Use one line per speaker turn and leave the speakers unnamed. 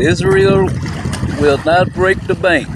Israel will not break the bank.